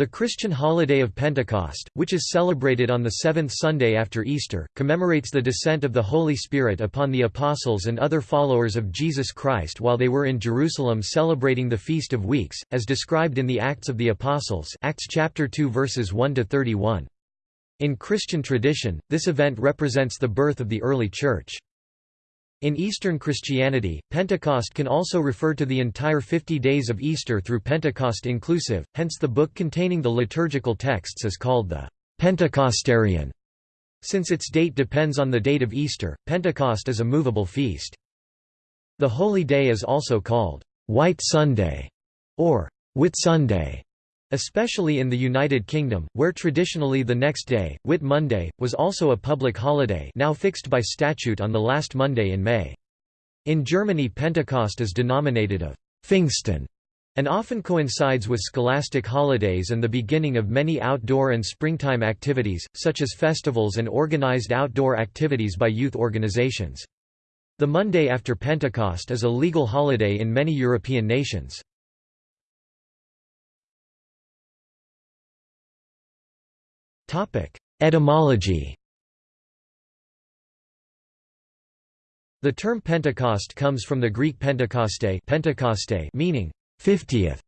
The Christian holiday of Pentecost, which is celebrated on the seventh Sunday after Easter, commemorates the descent of the Holy Spirit upon the apostles and other followers of Jesus Christ while they were in Jerusalem celebrating the Feast of Weeks, as described in the Acts of the Apostles Acts chapter 2 verses 1 to 31. In Christian tradition, this event represents the birth of the early Church. In Eastern Christianity, Pentecost can also refer to the entire 50 days of Easter through Pentecost inclusive, hence the book containing the liturgical texts is called the Pentecostarion. Since its date depends on the date of Easter, Pentecost is a movable feast. The holy day is also called White Sunday or Whitsunday. Especially in the United Kingdom, where traditionally the next day, Whit Monday, was also a public holiday now fixed by statute on the last Monday in May. In Germany Pentecost is denominated of Pfingsten and often coincides with scholastic holidays and the beginning of many outdoor and springtime activities, such as festivals and organized outdoor activities by youth organizations. The Monday after Pentecost is a legal holiday in many European nations. Etymology The term Pentecost comes from the Greek Pentekoste, Pentekoste meaning 50th.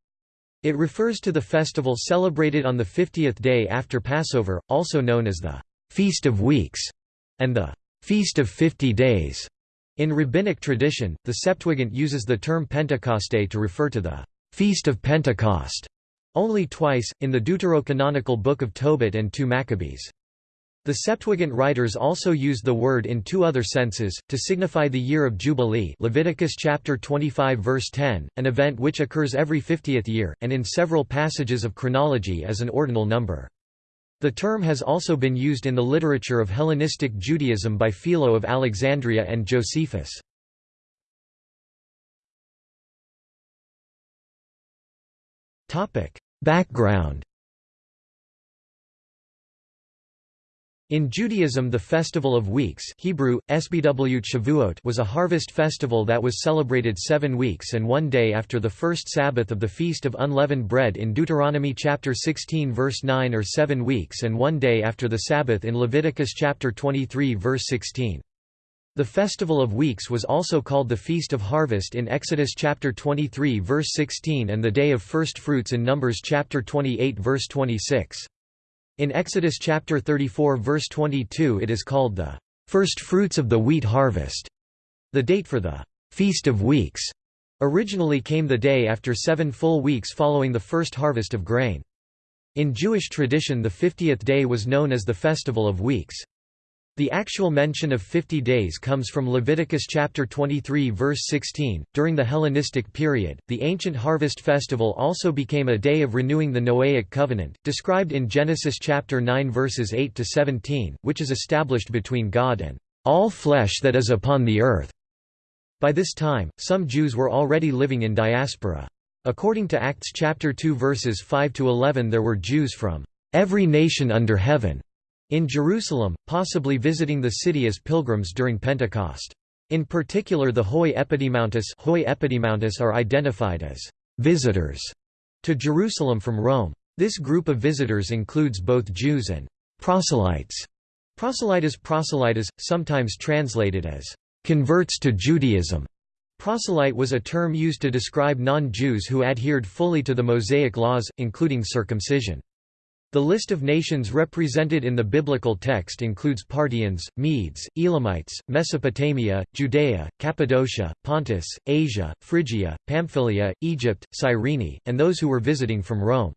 It refers to the festival celebrated on the 50th day after Passover, also known as the Feast of Weeks and the Feast of Fifty Days. In rabbinic tradition, the Septuagint uses the term Pentecoste to refer to the Feast of Pentecost. Only twice, in the deuterocanonical Book of Tobit and 2 Maccabees. The Septuagint writers also used the word in two other senses, to signify the year of Jubilee Leviticus chapter 25 verse 10, an event which occurs every fiftieth year, and in several passages of chronology as an ordinal number. The term has also been used in the literature of Hellenistic Judaism by Philo of Alexandria and Josephus. Background In Judaism the Festival of Weeks Hebrew, Shavuot was a harvest festival that was celebrated seven weeks and one day after the first Sabbath of the Feast of Unleavened Bread in Deuteronomy chapter 16 verse 9 or seven weeks and one day after the Sabbath in Leviticus chapter 23 verse 16. The Festival of Weeks was also called the Feast of Harvest in Exodus chapter 23 verse 16 and the Day of First Fruits in Numbers chapter 28 verse 26. In Exodus chapter 34 verse 22 it is called the First Fruits of the Wheat Harvest. The date for the Feast of Weeks originally came the day after seven full weeks following the first harvest of grain. In Jewish tradition the fiftieth day was known as the Festival of Weeks. The actual mention of 50 days comes from Leviticus chapter 23 verse 16. During the Hellenistic period, the ancient harvest festival also became a day of renewing the Noahic covenant, described in Genesis chapter 9 verses 8 to 17, which is established between God and all flesh that is upon the earth. By this time, some Jews were already living in diaspora. According to Acts chapter 2 verses 5 to 11 there were Jews from every nation under heaven in Jerusalem, possibly visiting the city as pilgrims during Pentecost. In particular the Hoi Epidimontis, Hoi Epidimontis are identified as «visitors» to Jerusalem from Rome. This group of visitors includes both Jews and «proselytes». Proselytes proselytes, sometimes translated as «converts to Judaism». Proselyte was a term used to describe non-Jews who adhered fully to the Mosaic laws, including circumcision. The list of nations represented in the biblical text includes Parthians, Medes, Elamites, Mesopotamia, Judea, Cappadocia, Pontus, Asia, Phrygia, Pamphylia, Egypt, Cyrene, and those who were visiting from Rome.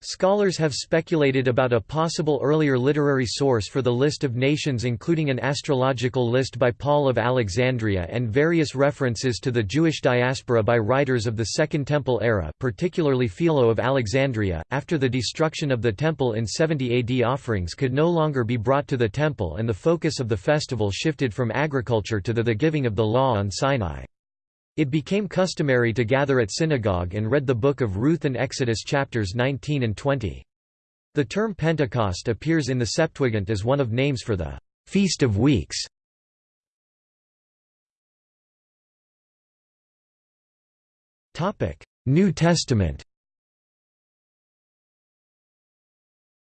Scholars have speculated about a possible earlier literary source for the list of nations including an astrological list by Paul of Alexandria and various references to the Jewish diaspora by writers of the Second Temple era particularly Philo of Alexandria. After the destruction of the temple in 70 AD offerings could no longer be brought to the temple and the focus of the festival shifted from agriculture to the, the giving of the law on Sinai. It became customary to gather at synagogue and read the Book of Ruth and Exodus chapters 19 and 20. The term Pentecost appears in the Septuagint as one of names for the Feast of Weeks. New Testament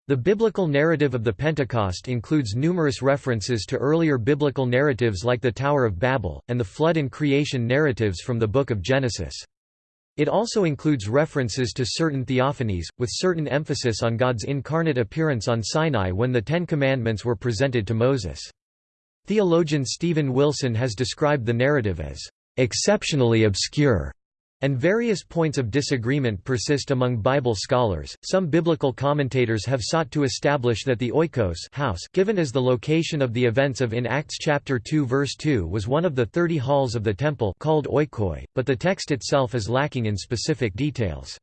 The biblical narrative of the Pentecost includes numerous references to earlier biblical narratives like the Tower of Babel, and the flood and creation narratives from the Book of Genesis. It also includes references to certain theophanies, with certain emphasis on God's incarnate appearance on Sinai when the Ten Commandments were presented to Moses. Theologian Stephen Wilson has described the narrative as exceptionally obscure and various points of disagreement persist among Bible scholars. Some biblical commentators have sought to establish that the oikos house given as the location of the events of in Acts chapter 2 verse 2 was one of the 30 halls of the temple called oikoi, but the text itself is lacking in specific details.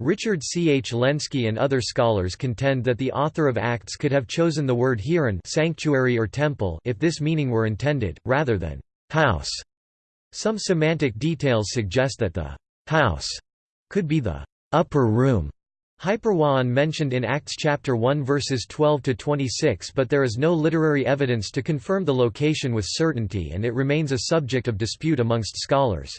Richard C. H. Lenski and other scholars contend that the author of Acts could have chosen the word hieron sanctuary or temple if this meaning were intended, rather than house. Some semantic details suggest that the house could be the upper room Hyperwaon mentioned in Acts chapter 1 verses 12 to 26 but there is no literary evidence to confirm the location with certainty and it remains a subject of dispute amongst scholars.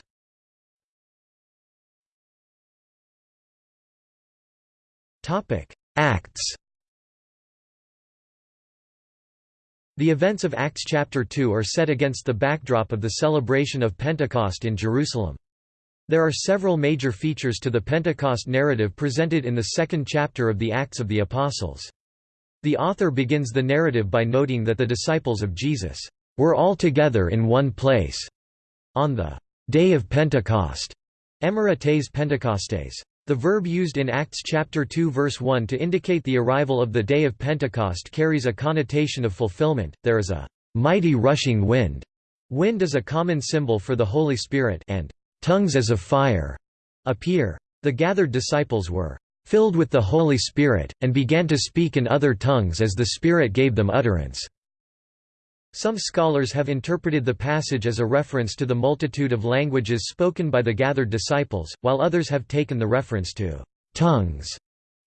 Topic: Acts The events of Acts chapter 2 are set against the backdrop of the celebration of Pentecost in Jerusalem. There are several major features to the Pentecost narrative presented in the second chapter of the Acts of the Apostles. The author begins the narrative by noting that the disciples of Jesus were all together in one place on the day of Pentecost. Emerites Pentecostes. The verb used in Acts chapter 2 verse 1 to indicate the arrival of the day of Pentecost carries a connotation of fulfillment. There is a mighty rushing wind. Wind is a common symbol for the Holy Spirit and tongues as of fire appear. The gathered disciples were filled with the Holy Spirit, and began to speak in other tongues as the Spirit gave them utterance. Some scholars have interpreted the passage as a reference to the multitude of languages spoken by the gathered disciples, while others have taken the reference to tongues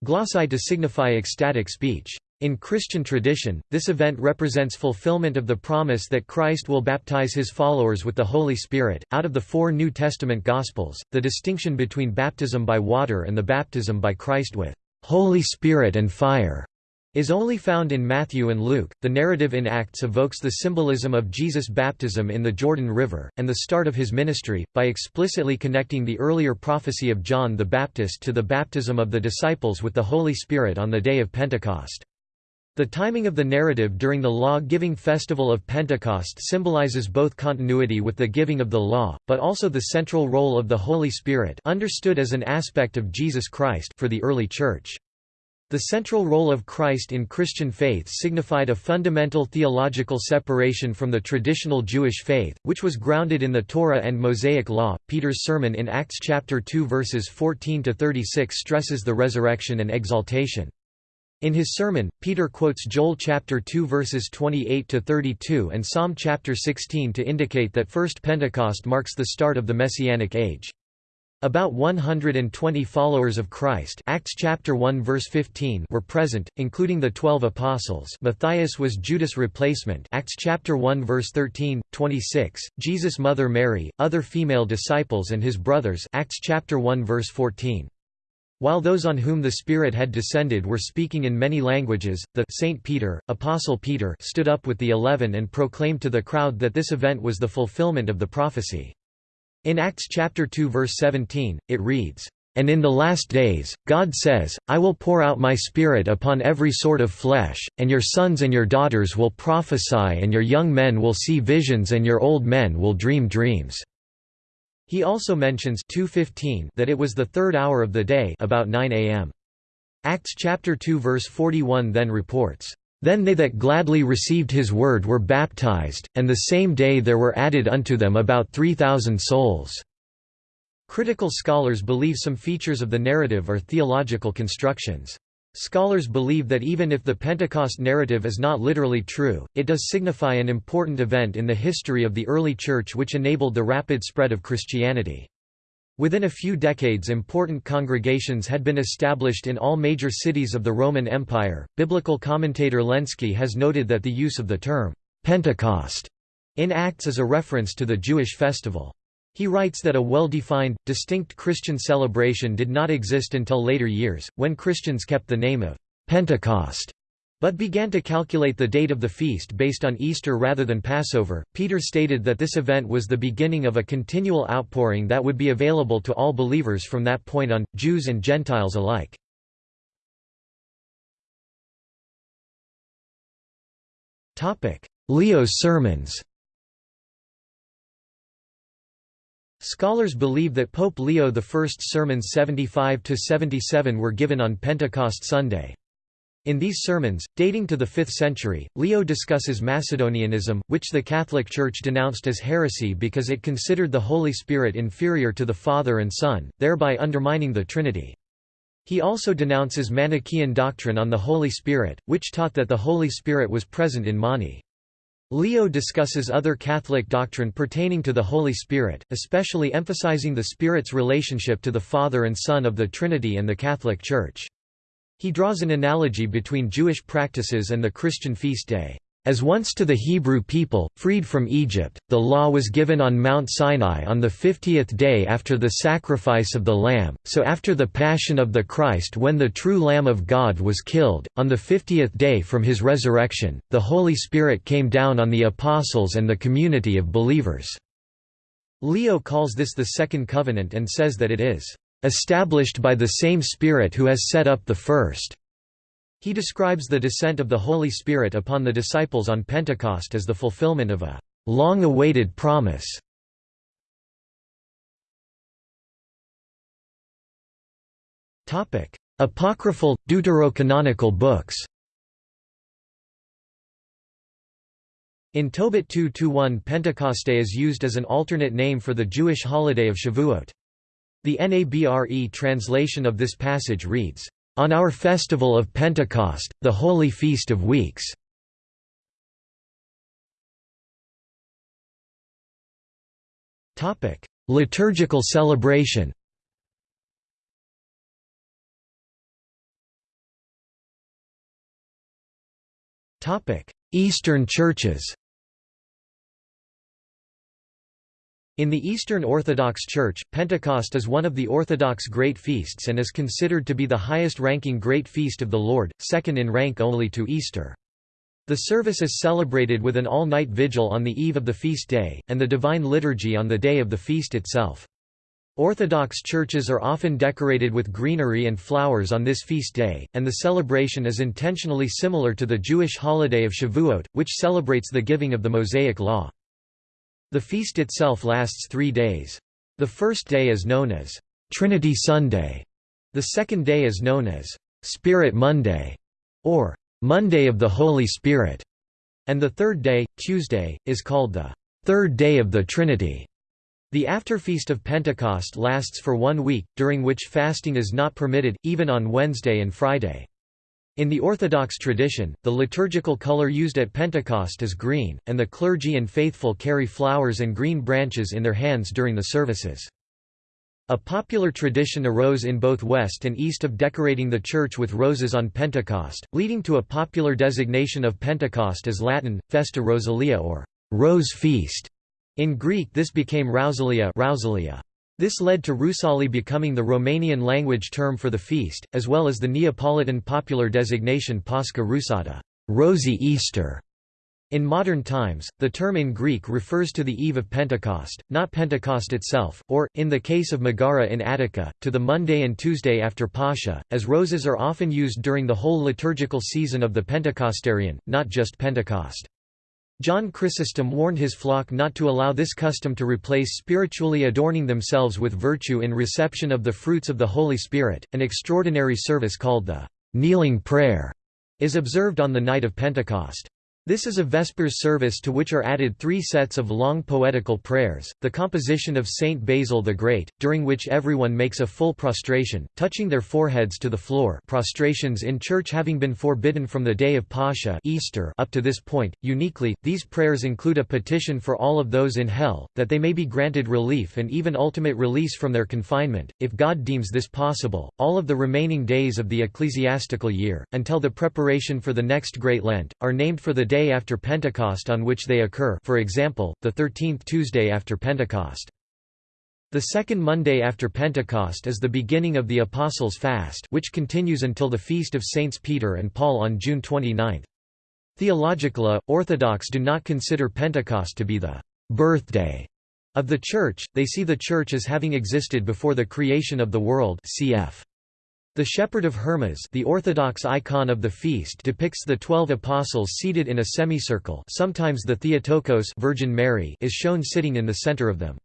glossai to signify ecstatic speech. In Christian tradition, this event represents fulfillment of the promise that Christ will baptize his followers with the Holy Spirit. Out of the four New Testament Gospels, the distinction between baptism by water and the baptism by Christ with Holy Spirit and fire is only found in Matthew and Luke. The narrative in Acts evokes the symbolism of Jesus' baptism in the Jordan River, and the start of his ministry, by explicitly connecting the earlier prophecy of John the Baptist to the baptism of the disciples with the Holy Spirit on the day of Pentecost. The timing of the narrative during the law-giving festival of Pentecost symbolizes both continuity with the giving of the law, but also the central role of the Holy Spirit understood as an aspect of Jesus Christ for the early Church. The central role of Christ in Christian faith signified a fundamental theological separation from the traditional Jewish faith, which was grounded in the Torah and Mosaic law. Peter's sermon in Acts chapter 2 verses 14 to 36 stresses the resurrection and exaltation. In his sermon, Peter quotes Joel chapter 2 verses 28 to 32 and Psalm chapter 16 to indicate that first Pentecost marks the start of the messianic age. About 120 followers of Christ Acts chapter 1 verse 15 were present, including the twelve apostles Matthias was Judas' replacement Acts chapter 1 verse 13, 26, Jesus' mother Mary, other female disciples and his brothers Acts chapter 1 verse 14. While those on whom the Spirit had descended were speaking in many languages, the Saint Peter, Apostle Peter stood up with the eleven and proclaimed to the crowd that this event was the fulfillment of the prophecy. In Acts chapter 2 verse 17, it reads, "...and in the last days, God says, I will pour out my Spirit upon every sort of flesh, and your sons and your daughters will prophesy and your young men will see visions and your old men will dream dreams." He also mentions 2:15 that it was the third hour of the day about 9 a.m. Acts chapter 2 verse 41 then reports, then they that gladly received his word were baptized, and the same day there were added unto them about three thousand souls." Critical scholars believe some features of the narrative are theological constructions. Scholars believe that even if the Pentecost narrative is not literally true, it does signify an important event in the history of the early Church which enabled the rapid spread of Christianity. Within a few decades important congregations had been established in all major cities of the Roman Empire. Biblical commentator Lenski has noted that the use of the term Pentecost in Acts is a reference to the Jewish festival. He writes that a well-defined, distinct Christian celebration did not exist until later years, when Christians kept the name of Pentecost, but began to calculate the date of the feast based on Easter rather than Passover. Peter stated that this event was the beginning of a continual outpouring that would be available to all believers from that point on, Jews and Gentiles alike. Leo's sermons Scholars believe that Pope Leo I's sermons 75–77 were given on Pentecost Sunday. In these sermons, dating to the 5th century, Leo discusses Macedonianism, which the Catholic Church denounced as heresy because it considered the Holy Spirit inferior to the Father and Son, thereby undermining the Trinity. He also denounces Manichaean doctrine on the Holy Spirit, which taught that the Holy Spirit was present in Mani. Leo discusses other Catholic doctrine pertaining to the Holy Spirit, especially emphasizing the Spirit's relationship to the Father and Son of the Trinity and the Catholic Church. He draws an analogy between Jewish practices and the Christian feast day. As once to the Hebrew people, freed from Egypt, the law was given on Mount Sinai on the fiftieth day after the sacrifice of the Lamb, so after the Passion of the Christ when the true Lamb of God was killed, on the fiftieth day from his resurrection, the Holy Spirit came down on the Apostles and the community of believers." Leo calls this the Second Covenant and says that it is, "...established by the same Spirit who has set up the first." He describes the descent of the Holy Spirit upon the disciples on Pentecost as the fulfillment of a long-awaited promise. Apocryphal, deuterocanonical books In Tobit 2-1 Pentecoste is used as an alternate name for the Jewish holiday of Shavuot. The NABRE translation of this passage reads, on our festival of Pentecost, the Holy Feast of Weeks. Liturgical celebration Eastern churches In the Eastern Orthodox Church, Pentecost is one of the Orthodox great feasts and is considered to be the highest-ranking great feast of the Lord, second in rank only to Easter. The service is celebrated with an all-night vigil on the eve of the feast day, and the Divine Liturgy on the day of the feast itself. Orthodox churches are often decorated with greenery and flowers on this feast day, and the celebration is intentionally similar to the Jewish holiday of Shavuot, which celebrates the giving of the Mosaic Law. The feast itself lasts three days. The first day is known as Trinity Sunday. The second day is known as Spirit Monday or Monday of the Holy Spirit. And the third day, Tuesday, is called the Third Day of the Trinity. The afterfeast of Pentecost lasts for one week, during which fasting is not permitted, even on Wednesday and Friday. In the Orthodox tradition, the liturgical color used at Pentecost is green, and the clergy and faithful carry flowers and green branches in their hands during the services. A popular tradition arose in both west and east of decorating the church with roses on Pentecost, leading to a popular designation of Pentecost as Latin, Festa Rosalia or Rose Feast. In Greek this became Rousalia, Rousalia. This led to Rusali becoming the Romanian language term for the feast, as well as the Neapolitan popular designation Pascha Rusata Rosy Easter". In modern times, the term in Greek refers to the eve of Pentecost, not Pentecost itself, or, in the case of Megara in Attica, to the Monday and Tuesday after Pascha, as roses are often used during the whole liturgical season of the Pentecostarion, not just Pentecost. John Chrysostom warned his flock not to allow this custom to replace spiritually adorning themselves with virtue in reception of the fruits of the Holy Spirit. An extraordinary service called the kneeling prayer is observed on the night of Pentecost. This is a Vespers service to which are added three sets of long poetical prayers, the composition of Saint Basil the Great, during which everyone makes a full prostration, touching their foreheads to the floor prostrations in church having been forbidden from the day of Pascha Easter up to this point. Uniquely, these prayers include a petition for all of those in hell, that they may be granted relief and even ultimate release from their confinement, if God deems this possible, all of the remaining days of the ecclesiastical year, until the preparation for the next Great Lent, are named for the day after Pentecost on which they occur for example, the 13th Tuesday after Pentecost. The second Monday after Pentecost is the beginning of the Apostles' Fast which continues until the Feast of Saints Peter and Paul on June 29. Theologically, Orthodox do not consider Pentecost to be the «birthday» of the Church, they see the Church as having existed before the creation of the world cf. The Shepherd of Hermas the Orthodox icon of the feast depicts the twelve apostles seated in a semicircle sometimes the Theotokos Virgin Mary is shown sitting in the center of them.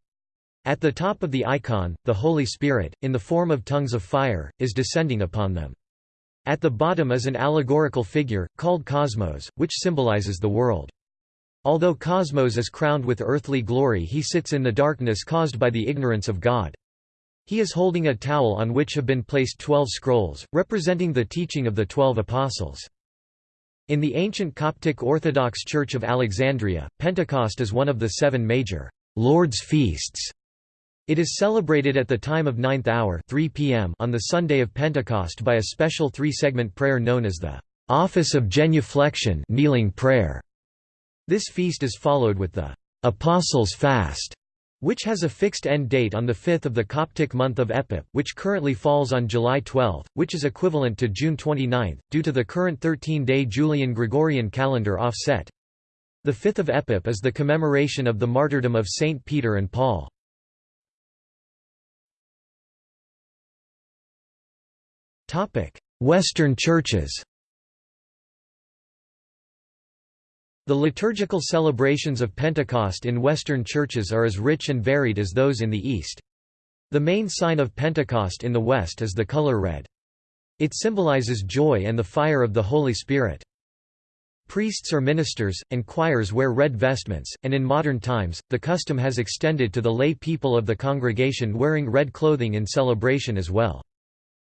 At the top of the icon, the Holy Spirit, in the form of tongues of fire, is descending upon them. At the bottom is an allegorical figure, called Cosmos, which symbolizes the world. Although Cosmos is crowned with earthly glory he sits in the darkness caused by the ignorance of God. He is holding a towel on which have been placed twelve scrolls, representing the teaching of the twelve apostles. In the ancient Coptic Orthodox Church of Alexandria, Pentecost is one of the seven major Lord's feasts it is celebrated at the time of ninth hour 3 p.m. on the Sunday of Pentecost by a special three-segment prayer known as the Office of Genuflection kneeling prayer. This feast is followed with the Apostles' Fast, which has a fixed end date on the 5th of the Coptic month of Epip, which currently falls on July 12, which is equivalent to June 29, due to the current 13-day Julian Gregorian calendar offset. The 5th of Epip is the commemoration of the martyrdom of Saint Peter and Paul. Western churches The liturgical celebrations of Pentecost in Western churches are as rich and varied as those in the East. The main sign of Pentecost in the West is the color red. It symbolizes joy and the fire of the Holy Spirit. Priests or ministers, and choirs wear red vestments, and in modern times, the custom has extended to the lay people of the congregation wearing red clothing in celebration as well.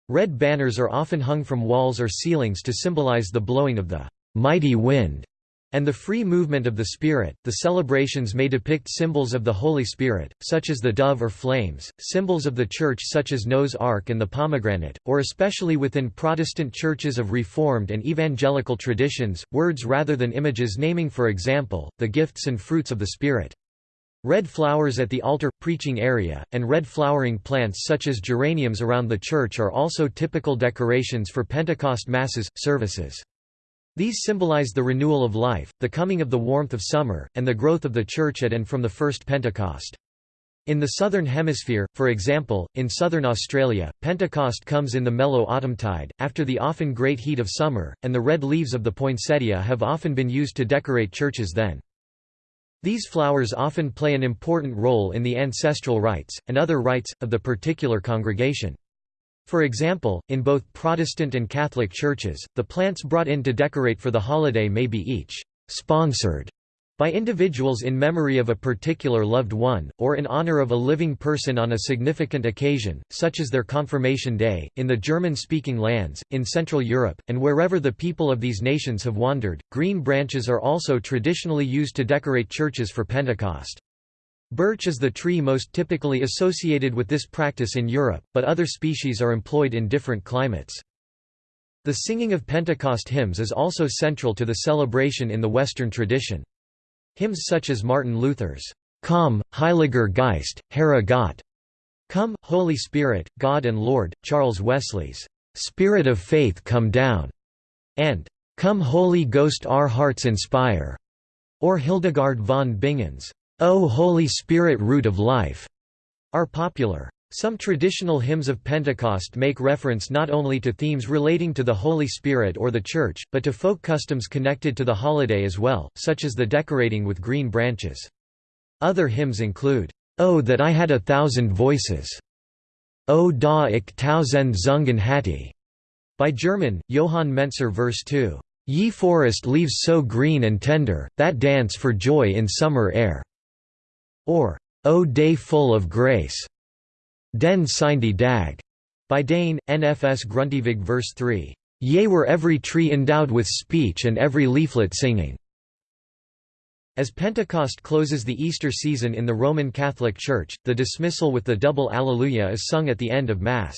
Red banners are often hung from walls or ceilings to symbolize the blowing of the mighty wind and the free movement of the Spirit. The celebrations may depict symbols of the Holy Spirit, such as the dove or flames, symbols of the Church such as Noah's Ark and the pomegranate, or especially within Protestant churches of Reformed and Evangelical traditions, words rather than images naming for example, the gifts and fruits of the Spirit. Red flowers at the altar, preaching area, and red flowering plants such as geraniums around the church are also typical decorations for Pentecost Masses, services. These symbolize the renewal of life, the coming of the warmth of summer, and the growth of the church at and from the first Pentecost. In the Southern Hemisphere, for example, in southern Australia, Pentecost comes in the mellow autumntide, after the often great heat of summer, and the red leaves of the poinsettia have often been used to decorate churches then. These flowers often play an important role in the ancestral rites, and other rites, of the particular congregation. For example, in both Protestant and Catholic churches, the plants brought in to decorate for the holiday may be each «sponsored» by individuals in memory of a particular loved one, or in honor of a living person on a significant occasion, such as their confirmation day. In the German speaking lands, in Central Europe, and wherever the people of these nations have wandered, green branches are also traditionally used to decorate churches for Pentecost. Birch is the tree most typically associated with this practice in Europe, but other species are employed in different climates. The singing of Pentecost hymns is also central to the celebration in the Western tradition. Hymns such as Martin Luther's, Komm, Heiliger Geist, Herr Gott, Come, Holy Spirit, God and Lord, Charles Wesley's, Spirit of Faith Come Down, and Come Holy Ghost Our Hearts Inspire, or Hildegard von Bingen's, O Holy Spirit Root of Life, are popular. Some traditional hymns of Pentecost make reference not only to themes relating to the Holy Spirit or the Church, but to folk customs connected to the holiday as well, such as the decorating with green branches. Other hymns include, Oh that I had a thousand voices, O da ich tausend Zungen hatte, by German, Johann Mentzer verse 2, Ye forest leaves so green and tender, that dance for joy in summer air, or O day full of grace, Den signede Dag, by Dane, NFS Grundtvig verse 3. Yea were every tree endowed with speech and every leaflet singing. As Pentecost closes the Easter season in the Roman Catholic Church, the dismissal with the double Alleluia is sung at the end of Mass.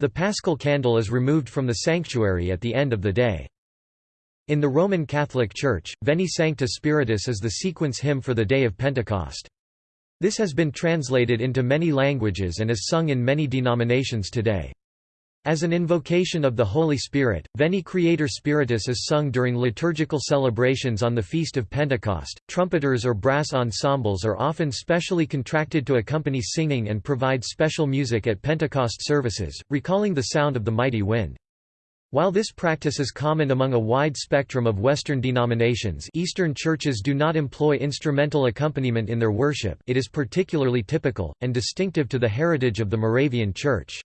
The paschal candle is removed from the sanctuary at the end of the day. In the Roman Catholic Church, Veni Sancte Spiritus is the sequence hymn for the day of Pentecost. This has been translated into many languages and is sung in many denominations today. As an invocation of the Holy Spirit, Veni Creator Spiritus is sung during liturgical celebrations on the Feast of Pentecost. Trumpeters or brass ensembles are often specially contracted to accompany singing and provide special music at Pentecost services, recalling the sound of the mighty wind. While this practice is common among a wide spectrum of Western denominations Eastern churches do not employ instrumental accompaniment in their worship it is particularly typical, and distinctive to the heritage of the Moravian Church.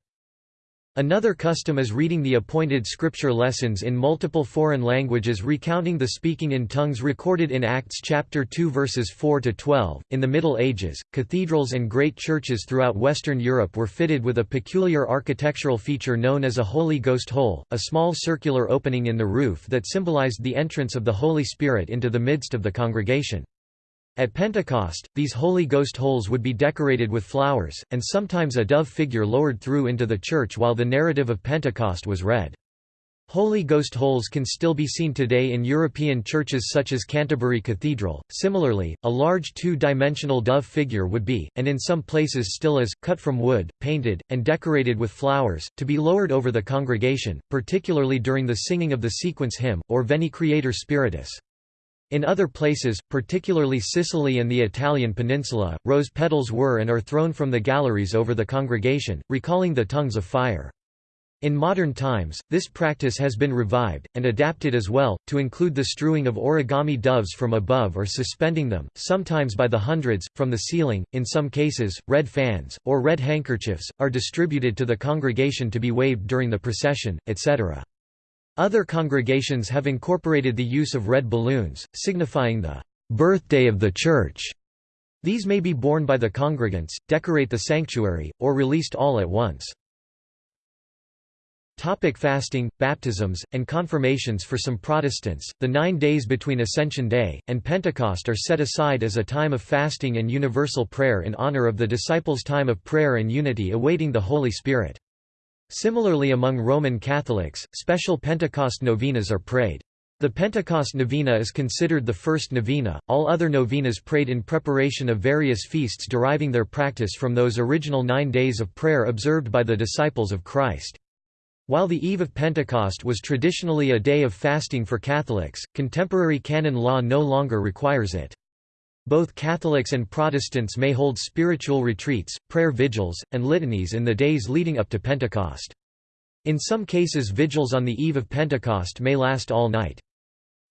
Another custom is reading the appointed scripture lessons in multiple foreign languages recounting the speaking in tongues recorded in Acts chapter 2 verses 4 to 12. In the Middle Ages, cathedrals and great churches throughout Western Europe were fitted with a peculiar architectural feature known as a Holy Ghost hole, a small circular opening in the roof that symbolized the entrance of the Holy Spirit into the midst of the congregation. At Pentecost, these Holy Ghost holes would be decorated with flowers, and sometimes a dove figure lowered through into the church while the narrative of Pentecost was read. Holy Ghost holes can still be seen today in European churches such as Canterbury Cathedral. Similarly, a large two-dimensional dove figure would be, and in some places still is, cut from wood, painted, and decorated with flowers, to be lowered over the congregation, particularly during the singing of the sequence hymn, or Veni Creator Spiritus. In other places, particularly Sicily and the Italian peninsula, rose petals were and are thrown from the galleries over the congregation, recalling the tongues of fire. In modern times, this practice has been revived, and adapted as well, to include the strewing of origami doves from above or suspending them, sometimes by the hundreds, from the ceiling. In some cases, red fans, or red handkerchiefs, are distributed to the congregation to be waved during the procession, etc. Other congregations have incorporated the use of red balloons, signifying the birthday of the Church. These may be borne by the congregants, decorate the sanctuary, or released all at once. Topic fasting, baptisms, and confirmations For some Protestants, the nine days between Ascension Day, and Pentecost are set aside as a time of fasting and universal prayer in honor of the disciples' time of prayer and unity awaiting the Holy Spirit. Similarly among Roman Catholics, special Pentecost novenas are prayed. The Pentecost novena is considered the first novena, all other novenas prayed in preparation of various feasts deriving their practice from those original nine days of prayer observed by the disciples of Christ. While the eve of Pentecost was traditionally a day of fasting for Catholics, contemporary canon law no longer requires it. Both Catholics and Protestants may hold spiritual retreats, prayer vigils, and litanies in the days leading up to Pentecost. In some cases vigils on the eve of Pentecost may last all night.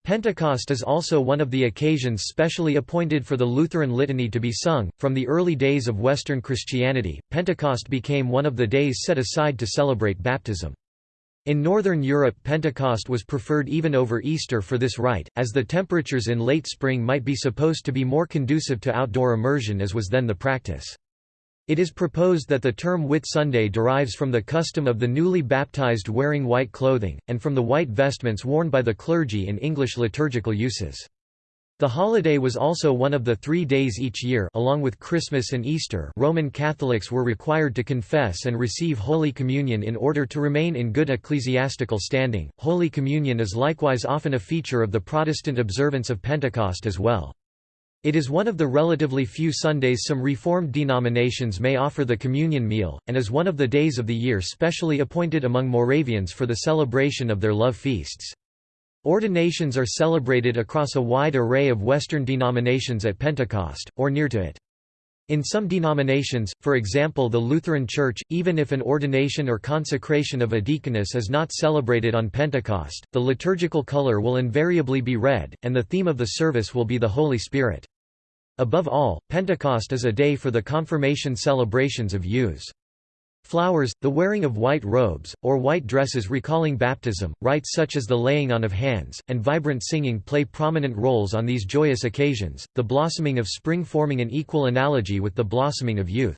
Pentecost is also one of the occasions specially appointed for the Lutheran litany to be sung. From the early days of Western Christianity, Pentecost became one of the days set aside to celebrate baptism. In Northern Europe Pentecost was preferred even over Easter for this rite, as the temperatures in late spring might be supposed to be more conducive to outdoor immersion as was then the practice. It is proposed that the term Whit Sunday derives from the custom of the newly baptized wearing white clothing, and from the white vestments worn by the clergy in English liturgical uses. The holiday was also one of the three days each year along with Christmas and Easter Roman Catholics were required to confess and receive Holy Communion in order to remain in good ecclesiastical standing. Holy Communion is likewise often a feature of the Protestant observance of Pentecost as well. It is one of the relatively few Sundays some Reformed denominations may offer the communion meal, and is one of the days of the year specially appointed among Moravians for the celebration of their love feasts. Ordinations are celebrated across a wide array of Western denominations at Pentecost, or near to it. In some denominations, for example the Lutheran Church, even if an ordination or consecration of a deaconess is not celebrated on Pentecost, the liturgical color will invariably be red, and the theme of the service will be the Holy Spirit. Above all, Pentecost is a day for the confirmation celebrations of youths. Flowers, the wearing of white robes, or white dresses recalling baptism, rites such as the laying on of hands, and vibrant singing play prominent roles on these joyous occasions, the blossoming of spring forming an equal analogy with the blossoming of youth.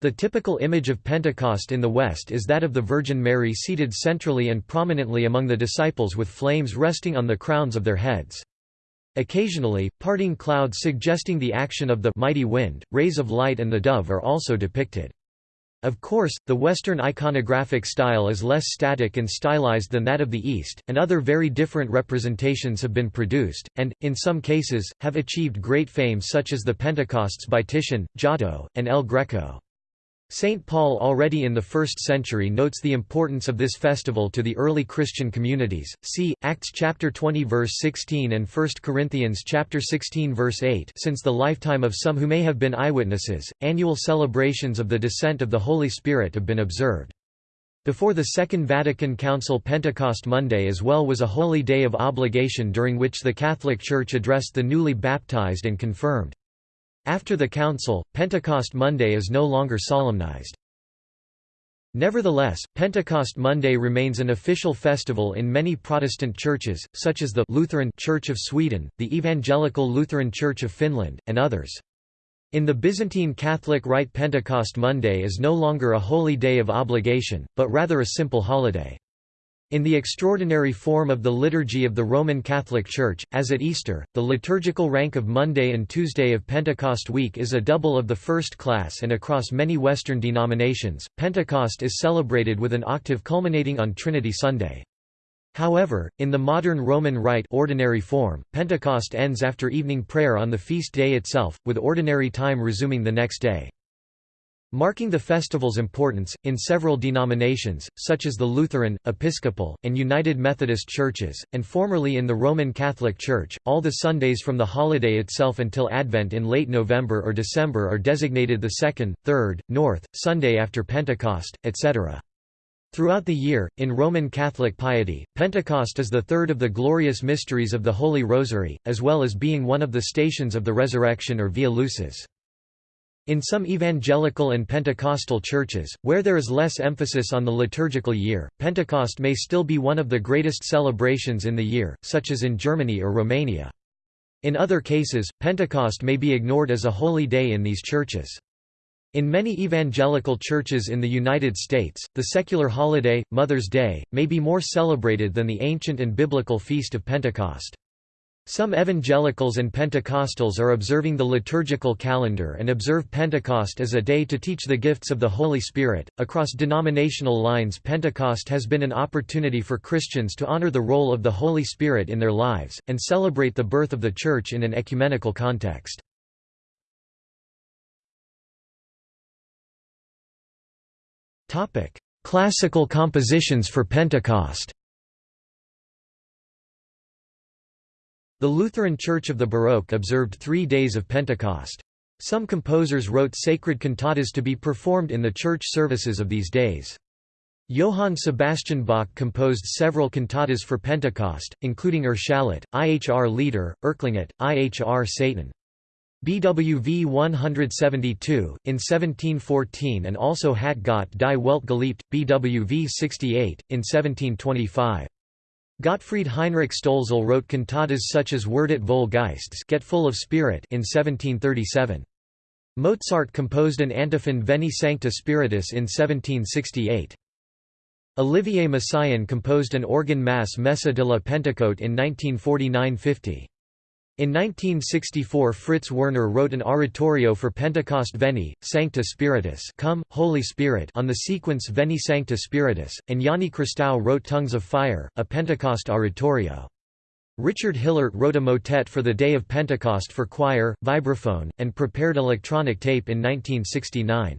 The typical image of Pentecost in the West is that of the Virgin Mary seated centrally and prominently among the disciples with flames resting on the crowns of their heads. Occasionally, parting clouds suggesting the action of the mighty wind, rays of light and the dove are also depicted. Of course, the Western iconographic style is less static and stylized than that of the East, and other very different representations have been produced, and, in some cases, have achieved great fame such as the Pentecosts by Titian, Giotto, and El Greco. St. Paul already in the 1st century notes the importance of this festival to the early Christian communities. See Acts chapter 20 verse 16 and 1 Corinthians chapter 16 verse 8. Since the lifetime of some who may have been eyewitnesses, annual celebrations of the descent of the Holy Spirit have been observed. Before the Second Vatican Council Pentecost Monday as well was a holy day of obligation during which the Catholic Church addressed the newly baptized and confirmed. After the Council, Pentecost Monday is no longer solemnized. Nevertheless, Pentecost Monday remains an official festival in many Protestant churches, such as the Lutheran Church of Sweden, the Evangelical Lutheran Church of Finland, and others. In the Byzantine Catholic Rite Pentecost Monday is no longer a holy day of obligation, but rather a simple holiday. In the extraordinary form of the liturgy of the Roman Catholic Church, as at Easter, the liturgical rank of Monday and Tuesday of Pentecost week is a double of the first class and across many Western denominations, Pentecost is celebrated with an octave culminating on Trinity Sunday. However, in the modern Roman Rite ordinary form, Pentecost ends after evening prayer on the feast day itself, with ordinary time resuming the next day. Marking the festival's importance, in several denominations, such as the Lutheran, Episcopal, and United Methodist churches, and formerly in the Roman Catholic Church, all the Sundays from the holiday itself until Advent in late November or December are designated the second, third, north, Sunday after Pentecost, etc. Throughout the year, in Roman Catholic piety, Pentecost is the third of the glorious mysteries of the Holy Rosary, as well as being one of the stations of the Resurrection or Via Lucis. In some evangelical and Pentecostal churches, where there is less emphasis on the liturgical year, Pentecost may still be one of the greatest celebrations in the year, such as in Germany or Romania. In other cases, Pentecost may be ignored as a holy day in these churches. In many evangelical churches in the United States, the secular holiday, Mother's Day, may be more celebrated than the ancient and biblical Feast of Pentecost. Some evangelicals and Pentecostals are observing the liturgical calendar and observe Pentecost as a day to teach the gifts of the Holy Spirit. Across denominational lines, Pentecost has been an opportunity for Christians to honor the role of the Holy Spirit in their lives, and celebrate the birth of the Church in an ecumenical context. Topic: Classical compositions for Pentecost The Lutheran Church of the Baroque observed three days of Pentecost. Some composers wrote sacred cantatas to be performed in the church services of these days. Johann Sebastian Bach composed several cantatas for Pentecost, including Erschallet, Ihr Lieder, Erklinget, Ihr Saiten. BWV 172, in 1714 and also Hat Gott die Welt geliebt, BWV 68, in 1725. Gottfried Heinrich Stolzel wrote cantatas such as Werdet voll Geists Get Full of Spirit in 1737. Mozart composed an antiphon Veni Sancte Spiritus in 1768. Olivier Messiaen composed an organ mass Messe de la Pentecôte in 1949–50. In 1964 Fritz Werner wrote an oratorio for Pentecost Veni, Sancte Spiritus Come, Holy Spirit on the sequence Veni Sancte Spiritus, and Jani Christou wrote Tongues of Fire, a Pentecost oratorio. Richard Hillert wrote a motet for the Day of Pentecost for choir, vibraphone, and prepared electronic tape in 1969.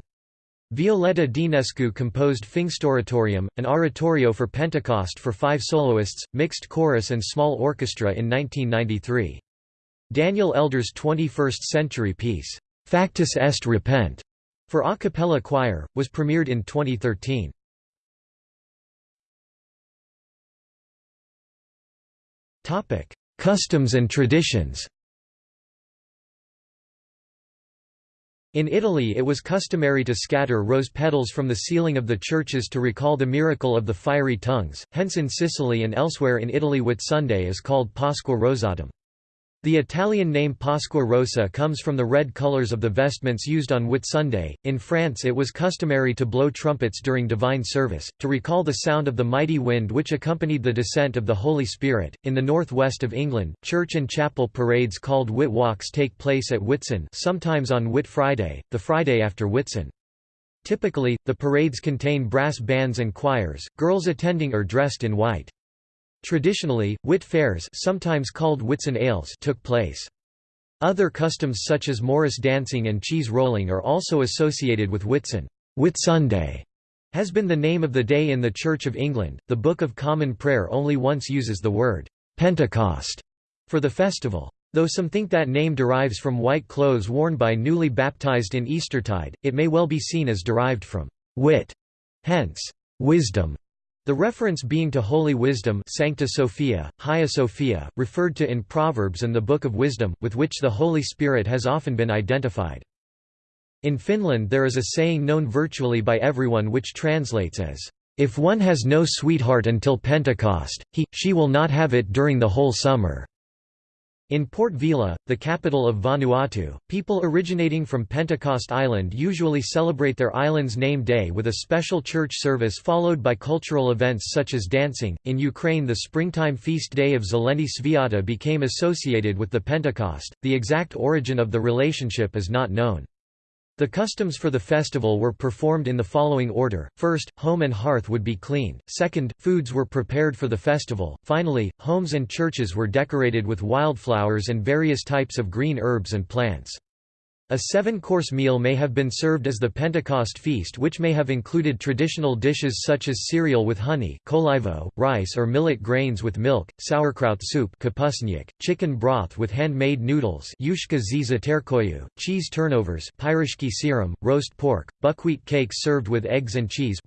Violetta Dinescu composed Pfingstoratorium, an oratorio for Pentecost for five soloists, mixed chorus and small orchestra in 1993. Daniel Elder's 21st-century piece, Factus est repent, for a cappella choir, was premiered in 2013. Customs and traditions In Italy it was customary to scatter rose petals from the ceiling of the churches to recall the miracle of the fiery tongues, hence in Sicily and elsewhere in Italy Whitsunday is called Pasqua Rosatum. The Italian name Pasqua comes from the red colors of the vestments used on Whitsunday. In France, it was customary to blow trumpets during divine service, to recall the sound of the mighty wind which accompanied the descent of the Holy Spirit. In the northwest of England, church and chapel parades called Whit Walks take place at Whitsun, sometimes on Whit Friday, the Friday after Whitsun. Typically, the parades contain brass bands and choirs, girls attending are dressed in white. Traditionally, Whit fairs sometimes called Whitsun ales took place. Other customs such as Morris dancing and cheese rolling are also associated with Whitsun. Whitsunday has been the name of the day in the Church of England. The Book of Common Prayer only once uses the word Pentecost for the festival. Though some think that name derives from white clothes worn by newly baptized in Eastertide, it may well be seen as derived from wit, hence wisdom. The reference being to holy wisdom Sancta Sophia, Hagia Sophia, referred to in Proverbs and the Book of Wisdom, with which the Holy Spirit has often been identified. In Finland there is a saying known virtually by everyone which translates as, "...if one has no sweetheart until Pentecost, he, she will not have it during the whole summer." In Port Vila, the capital of Vanuatu, people originating from Pentecost Island usually celebrate their island's name day with a special church service followed by cultural events such as dancing. In Ukraine, the springtime feast day of Zeleny Sviata became associated with the Pentecost. The exact origin of the relationship is not known. The customs for the festival were performed in the following order, first, home and hearth would be cleaned, second, foods were prepared for the festival, finally, homes and churches were decorated with wildflowers and various types of green herbs and plants. A seven-course meal may have been served as the Pentecost feast which may have included traditional dishes such as cereal with honey kolivo, rice or millet grains with milk, sauerkraut soup chicken broth with handmade noodles cheese turnovers serum, roast pork, buckwheat cakes served with eggs and cheese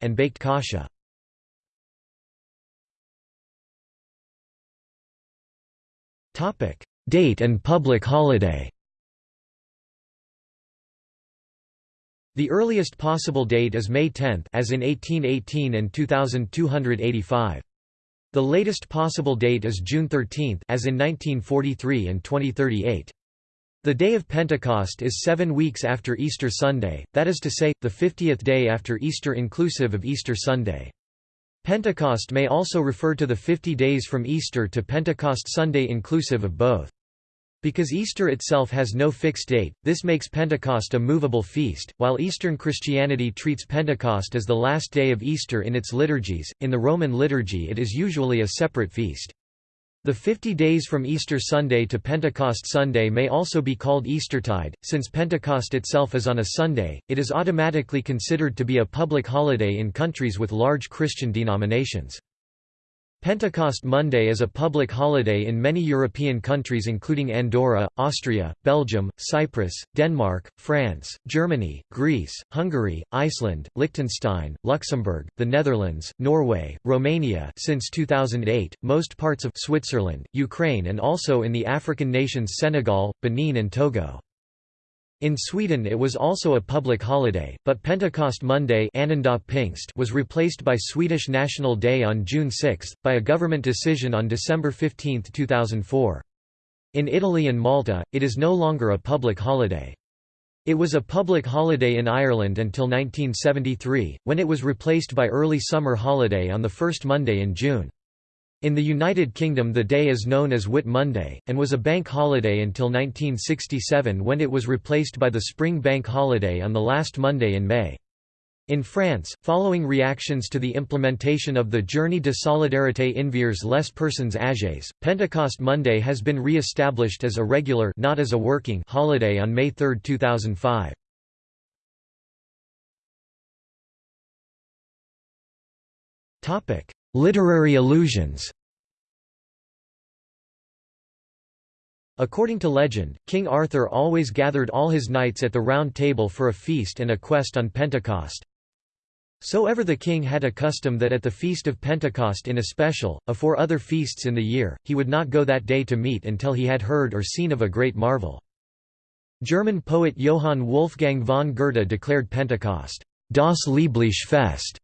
and baked kasha. Date and public holiday The earliest possible date is May 10 as in 1818 and 2285. The latest possible date is June 13 as in 1943 and 2038. The day of Pentecost is seven weeks after Easter Sunday, that is to say, the 50th day after Easter inclusive of Easter Sunday. Pentecost may also refer to the 50 days from Easter to Pentecost Sunday inclusive of both. Because Easter itself has no fixed date, this makes Pentecost a movable feast. While Eastern Christianity treats Pentecost as the last day of Easter in its liturgies, in the Roman liturgy it is usually a separate feast. The 50 days from Easter Sunday to Pentecost Sunday may also be called Eastertide. Since Pentecost itself is on a Sunday, it is automatically considered to be a public holiday in countries with large Christian denominations. Pentecost Monday is a public holiday in many European countries including Andorra, Austria, Belgium, Cyprus, Denmark, France, Germany, Greece, Hungary, Iceland, Liechtenstein, Luxembourg, the Netherlands, Norway, Romania since 2008, most parts of Switzerland, Ukraine and also in the African nations Senegal, Benin and Togo. In Sweden it was also a public holiday, but Pentecost Monday was replaced by Swedish National Day on June 6, by a government decision on December 15, 2004. In Italy and Malta, it is no longer a public holiday. It was a public holiday in Ireland until 1973, when it was replaced by early summer holiday on the first Monday in June. In the United Kingdom the day is known as Whit Monday, and was a bank holiday until 1967 when it was replaced by the spring bank holiday on the last Monday in May. In France, following reactions to the implementation of the Journée de solidarité envers les personnes âgées, Pentecost Monday has been re-established as a regular not as a working holiday on May 3, 2005. Literary allusions According to legend, King Arthur always gathered all his knights at the Round Table for a feast and a quest on Pentecost. So ever the king had a custom that at the feast of Pentecost in especial, afore other feasts in the year, he would not go that day to meat until he had heard or seen of a great marvel. German poet Johann Wolfgang von Goethe declared Pentecost, Das liebliche Fest,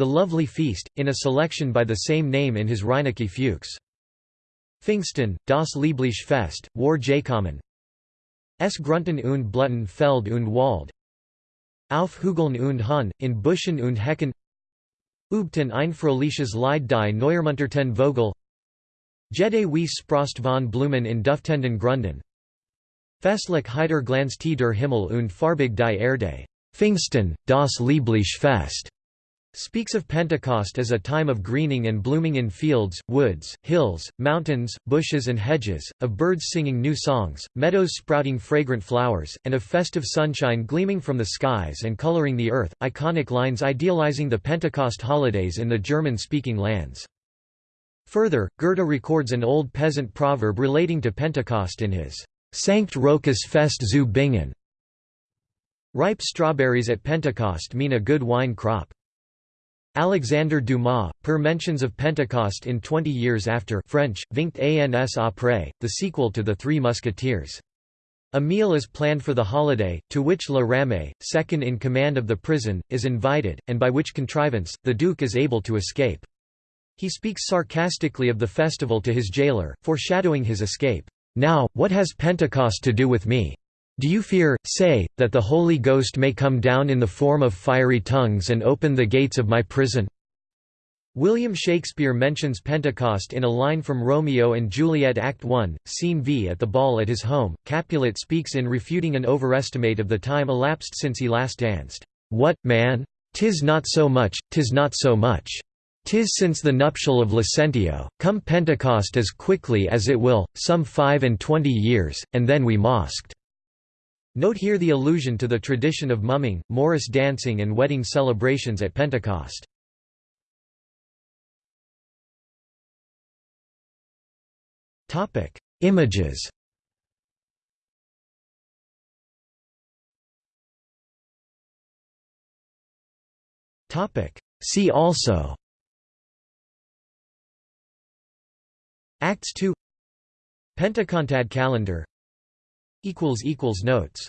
the Lovely Feast, in a selection by the same name in his Reineke Fuchs. Pfingsten, das liebliche Fest, war Jacomen Es Grunten und Bluten Feld und Wald. Auf Hügeln und Hahn, in Buschen und Hecken. Übten ein fröhliches Lied die Neuermunterten Vogel. Jede wie Sprost von Blumen in Duftenden Grunden. Festlich heiter Glanz der Himmel und farbig die Erde. Pfingsten, das liebliche Fest, speaks of Pentecost as a time of greening and blooming in fields, woods, hills, mountains, bushes and hedges, of birds singing new songs, meadows sprouting fragrant flowers, and of festive sunshine gleaming from the skies and coloring the earth, iconic lines idealizing the Pentecost holidays in the German-speaking lands. Further, Goethe records an old peasant proverb relating to Pentecost in his Sankt Rochus Fest zu Bingen. Ripe strawberries at Pentecost mean a good wine crop. Alexandre Dumas, père mentions of Pentecost in Twenty Years After French, Vingt ans après, the sequel to The Three Musketeers. A meal is planned for the holiday, to which La Ramée, second in command of the prison, is invited, and by which contrivance, the Duke is able to escape. He speaks sarcastically of the festival to his jailer, foreshadowing his escape. Now, what has Pentecost to do with me? Do you fear, say, that the Holy Ghost may come down in the form of fiery tongues and open the gates of my prison? William Shakespeare mentions Pentecost in a line from Romeo and Juliet Act 1, Scene V at the ball at his home. Capulet speaks in refuting an overestimate of the time elapsed since he last danced. What, man? Tis not so much, tis not so much. Tis since the nuptial of Lucentio, come Pentecost as quickly as it will, some five and twenty years, and then we mosked. Note here the allusion to the tradition of mumming, Morris dancing and wedding celebrations at Pentecost. Images. See also. Acts 2 Pentecontad calendar Notes